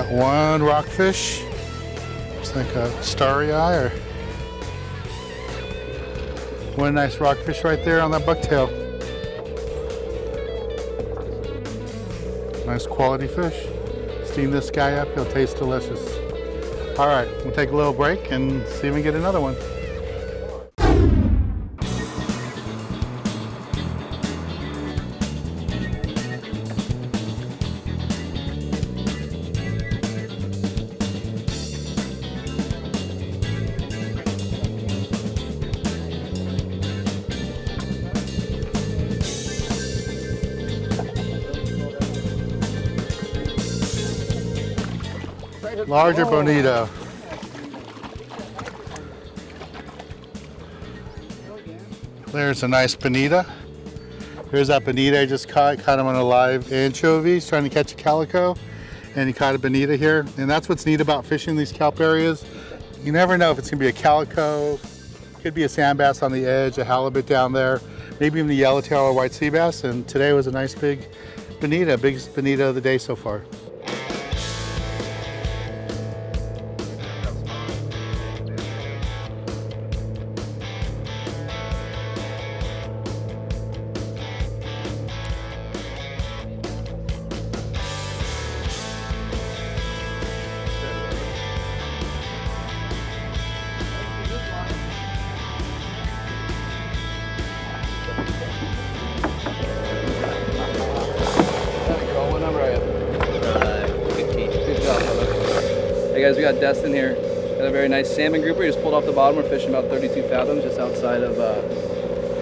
Got one rockfish. Looks like a starry eye or one nice rockfish right there on that bucktail. Nice quality fish. Steam this guy up, he'll taste delicious. All right, we'll take a little break and see if we can get another one. Larger oh. bonito. There's a nice bonita. Here's that bonita I just caught. Caught him on a live anchovy. He's trying to catch a calico. And he caught a bonita here. And that's what's neat about fishing these kelp areas. You never know if it's gonna be a calico, could be a sand bass on the edge, a halibut down there, maybe even a yellowtail or white sea bass. And today was a nice big bonita, biggest bonita of the day so far. Hey guys, we got Destin here. Got a very nice salmon grouper. He just pulled off the bottom. We're fishing about 32 fathoms just outside of uh,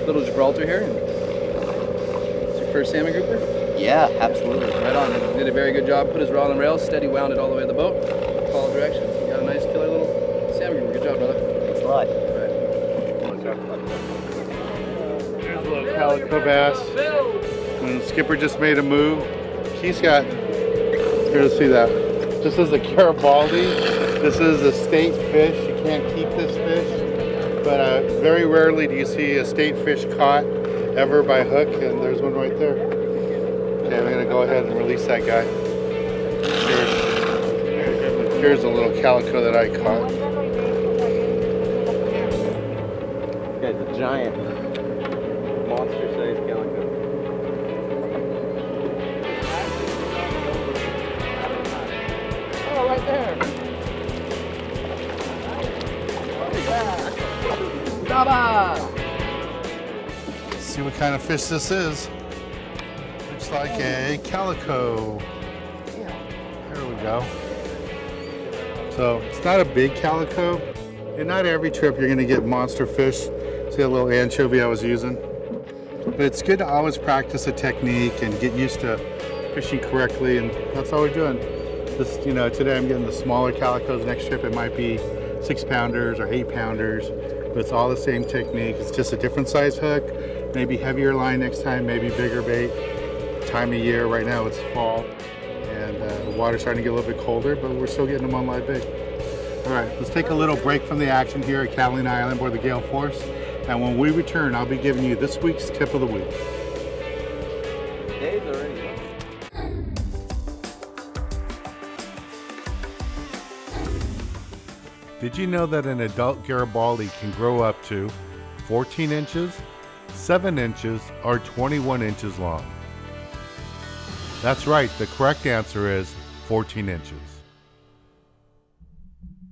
Little Gibraltar here. It's your first salmon grouper? Yeah, absolutely. Right on. Did a very good job. Put his rod on the rails, steady wound it all the way to the boat. Follow directions. You got a nice killer little salmon grouper. Good job, brother. Thanks a lot. Here's a little calico bass. And the skipper just made a move. He's got, here to see that. This is a Garibaldi. This is a state fish. You can't keep this fish. But uh, very rarely do you see a state fish caught ever by hook. And there's one right there. Okay, I'm gonna go ahead and release that guy. Here's, here's a little calico that I caught. This guy's a giant. See what kind of fish this is. Looks like a calico. There we go. So it's not a big calico. And not every trip you're gonna get monster fish. See that little anchovy I was using? But it's good to always practice a technique and get used to fishing correctly and that's all we're doing. This, you know, today I'm getting the smaller calicos. Next trip it might be six pounders or eight pounders, but it's all the same technique. It's just a different size hook, maybe heavier line next time, maybe bigger bait. Time of year, right now it's fall and uh, the water's starting to get a little bit colder, but we're still getting them on live bait. All right, let's take a little break from the action here at Catalina Island aboard the Gale Force. And when we return, I'll be giving you this week's tip of the week. Dave's already. Did you know that an adult Garibaldi can grow up to 14 inches, 7 inches, or 21 inches long? That's right, the correct answer is 14 inches.